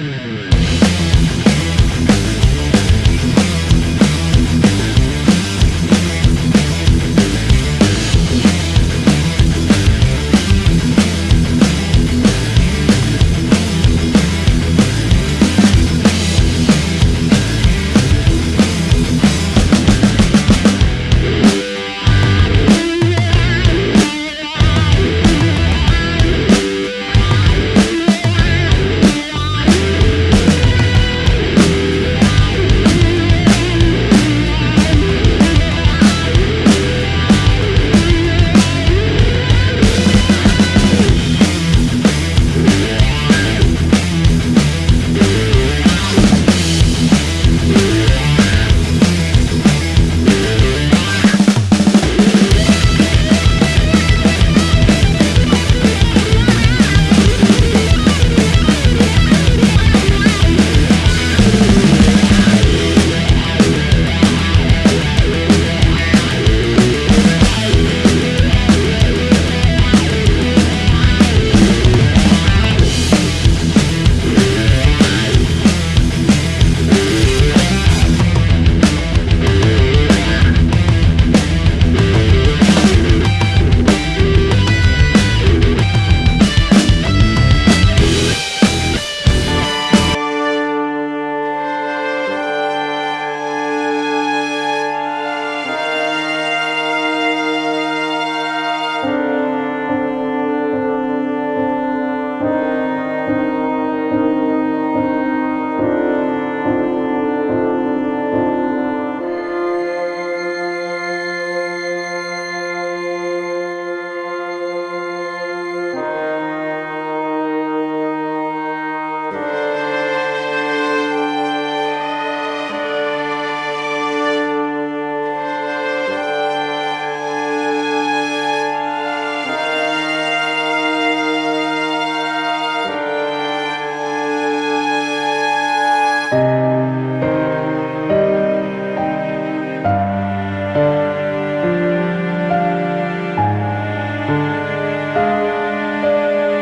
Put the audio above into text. Mm-hmm.